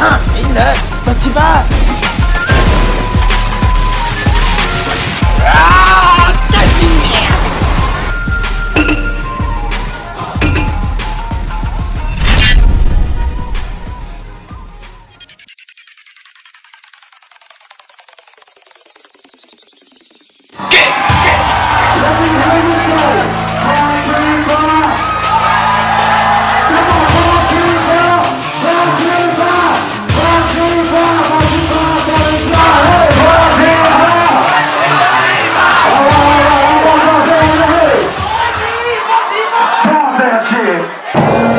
啊鸣人八七八 Brasil.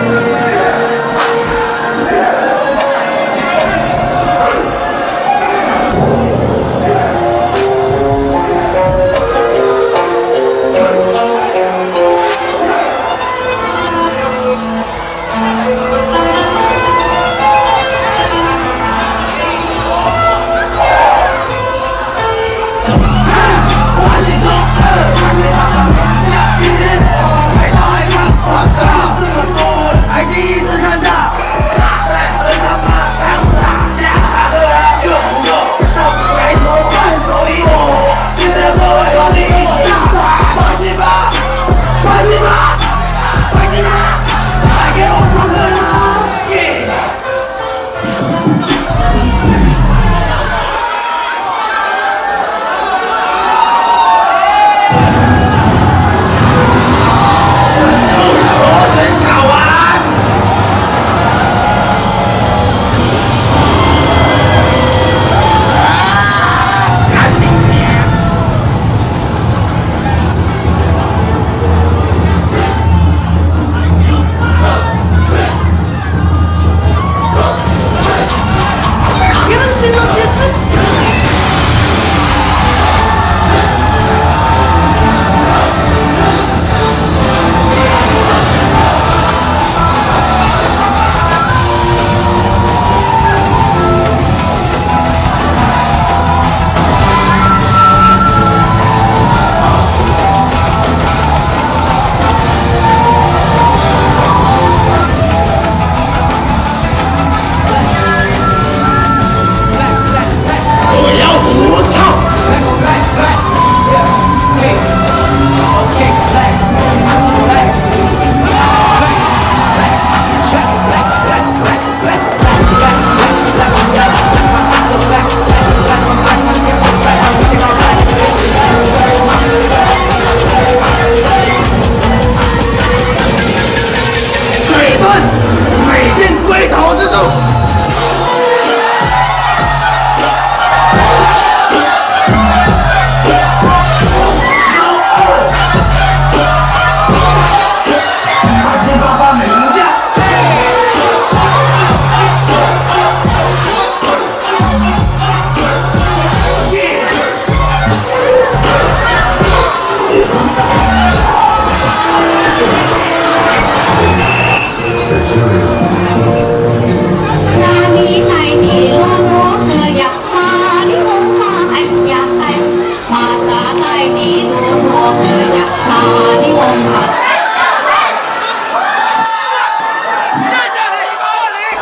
八零八零，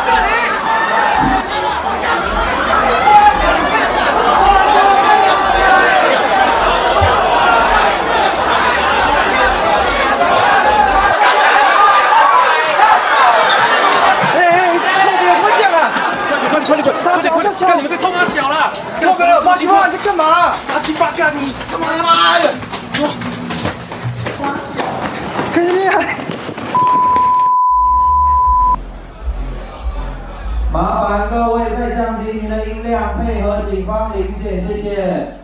八零，干你们这臭八小了！靠边，八七八，你在干嘛？八七八干你，他妈的！麻烦各位再降低您的音量，配合警方临检，谢谢。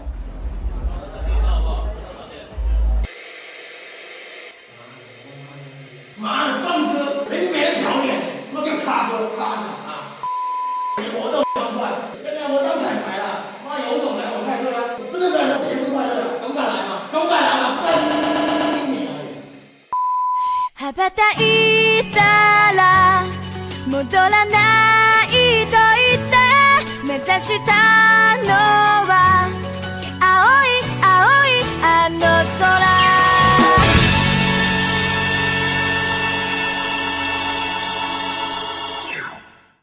妈的，放歌，人家没人表演，那就卡歌卡场啊！你活动欢快，刚刚我当彩排了，妈有种来我派对啊！我真的感觉节日快乐啊，敢不敢来嘛？敢不敢来嘛？真你！羽ばたいたら戻らないと言って目 指したのは